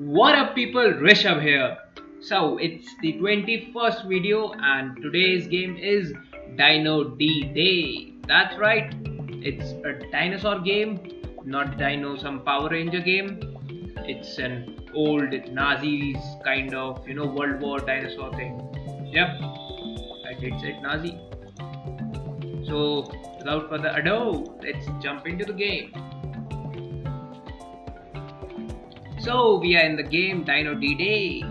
What up people, Rishabh here. So it's the 21st video and today's game is Dino D-Day. That's right, it's a dinosaur game, not Dino some Power Ranger game. It's an old Nazis kind of, you know, World War dinosaur thing. Yep, I did say Nazi. So without further ado, let's jump into the game. So we are in the game Dino D-Day.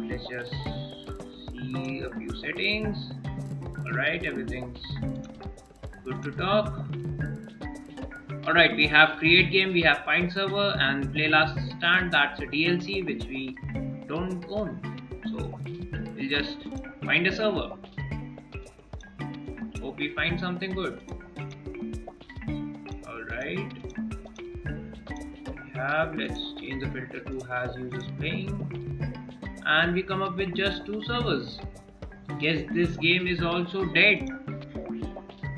Let's just see a few settings. Alright, everything's good to talk. Alright, we have create game, we have find server and play last stand, that's a DLC which we don't own. So we'll just find a server. Hope we find something good. Alright have let's change the filter to has users playing and we come up with just two servers. Guess this game is also dead.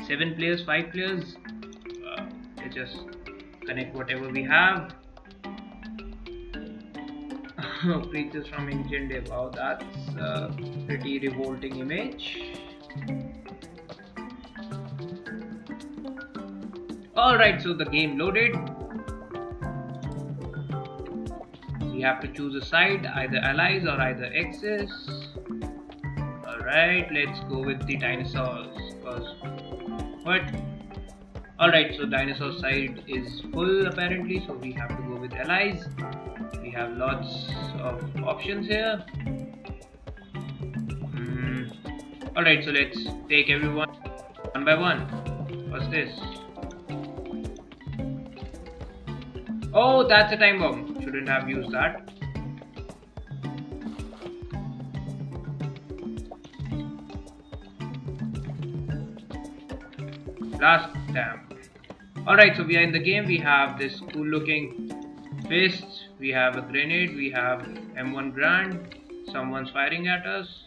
Seven players five players uh, let's just connect whatever we have. Creatures from ancient day wow that's a pretty revolting image. Alright so the game loaded we have to choose a side either allies or either axis alright let's go with the dinosaurs because what? Alright so dinosaur side is full apparently so we have to go with allies. We have lots of options here. Mm. alright so let's take everyone one by one. What's this? Oh that's a time bomb shouldn't have used that. Last time. Alright, so we are in the game. We have this cool looking fist. We have a grenade. We have M1 Garand. Someone's firing at us.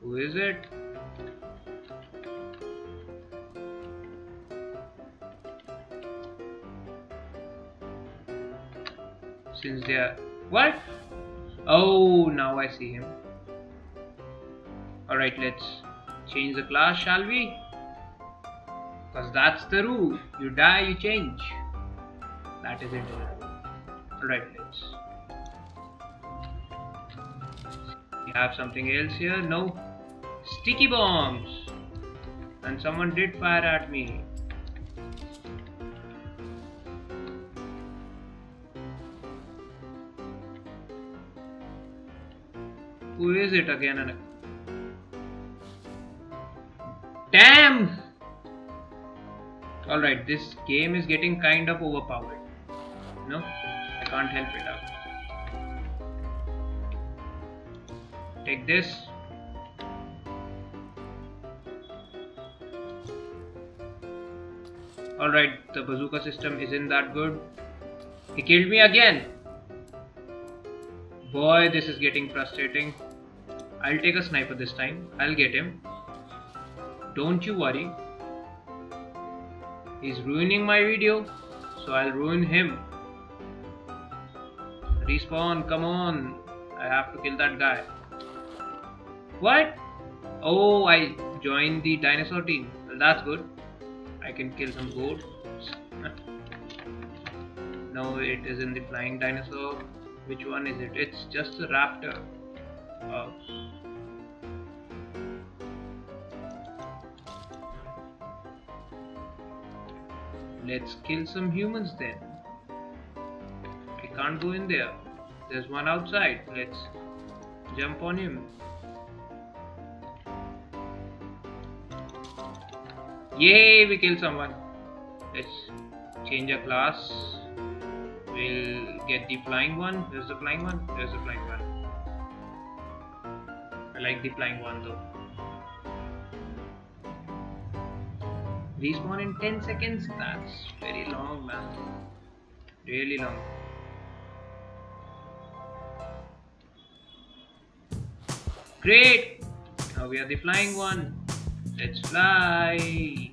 Who is it? Since they are what? Oh now I see him. Alright let's change the class shall we? Because that's the rule. You die you change. That is it. Alright let's we have something else here? No. Sticky bombs. And someone did fire at me Who is it again and Damn! Alright, this game is getting kind of overpowered. No? I can't help it out. Take this. Alright, the bazooka system isn't that good. He killed me again! Boy, this is getting frustrating. I'll take a sniper this time. I'll get him. Don't you worry. He's ruining my video, so I'll ruin him. Respawn, come on. I have to kill that guy. What? Oh, I joined the dinosaur team. Well, that's good. I can kill some goats. no, it is in the flying dinosaur. Which one is it? It's just a raptor. Oh. Let's kill some humans then. I can't go in there. There's one outside. Let's jump on him. Yay, we killed someone. Let's change our class we'll get the flying one there's the flying one there's the flying one like the flying one though. Respawn in 10 seconds. That's very long man. Really long. Great! Now we are the flying one. Let's fly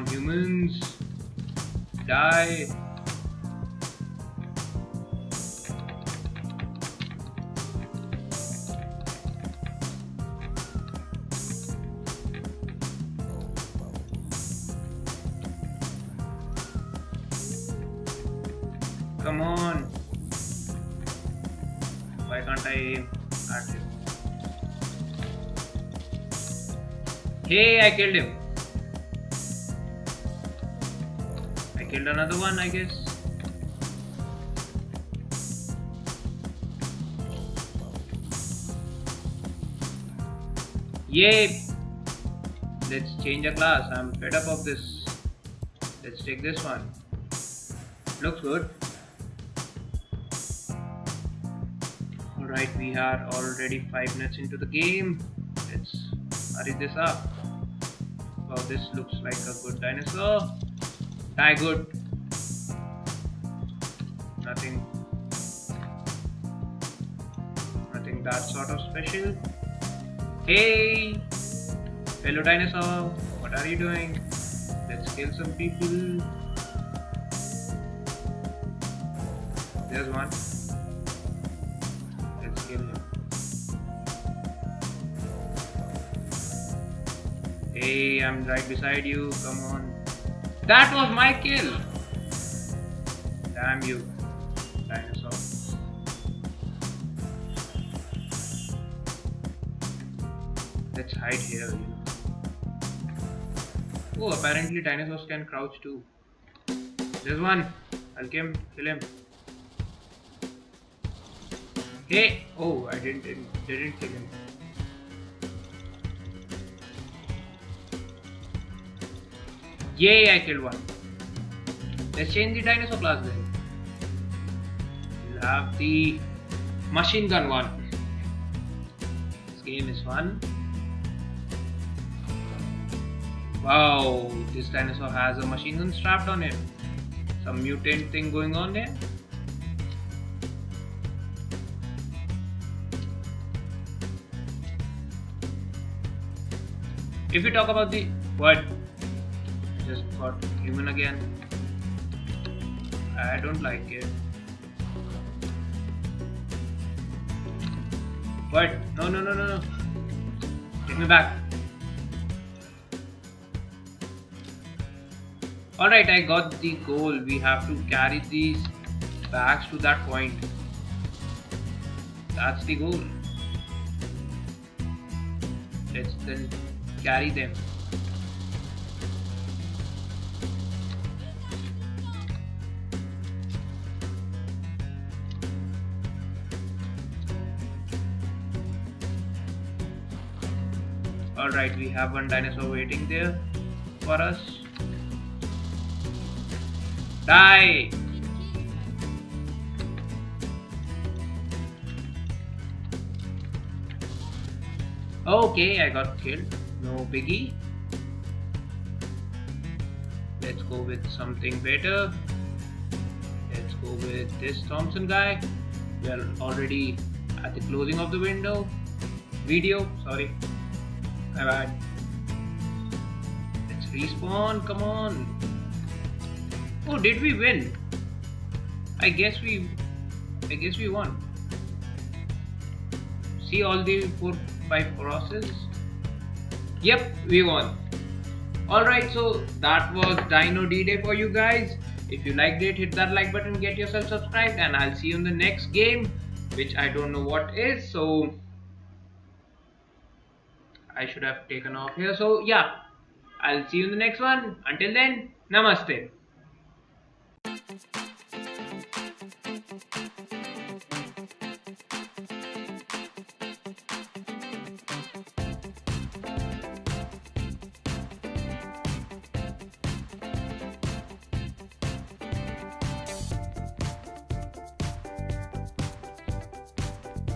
Come on, humans. Die. Come on. Why can't I aim at him? Hey, I killed him. Killed another one, I guess. Yay! Let's change a class. I'm fed up of this. Let's take this one. Looks good. Alright, we are already 5 minutes into the game. Let's hurry this up. Wow, this looks like a good dinosaur. Die good. Nothing. Nothing that sort of special. Hey! Hello dinosaur, what are you doing? Let's kill some people. There's one. Let's kill him. Hey, I'm right beside you. Come on. That was my kill. Damn you, dinosaur. Let's hide here. You know. Oh, apparently dinosaurs can crouch too. There's one. I'll kill him. Kill him. Hey! Oh, I didn't, didn't, didn't kill him. Yay, I killed one. Let's change the dinosaur class then. We'll have the machine gun one. This game is fun. Wow, this dinosaur has a machine gun strapped on it. Some mutant thing going on there. If we talk about the what just got human again. I don't like it. What? No, no, no, no, no. Take me back. Alright, I got the goal. We have to carry these bags to that point. That's the goal. Let's then carry them. Alright, we have one dinosaur waiting there for us. Die! Okay, I got killed. No biggie. Let's go with something better. Let's go with this Thompson guy. We are already at the closing of the window. Video, sorry. Bad. Let's respawn, come on. Oh, did we win? I guess we, I guess we won. See all the four, five crosses. Yep, we won. Alright, so that was Dino D-Day for you guys. If you liked it, hit that like button, get yourself subscribed, and I'll see you in the next game, which I don't know what is. So I should have taken off here. So yeah, I'll see you in the next one. Until then, namaste.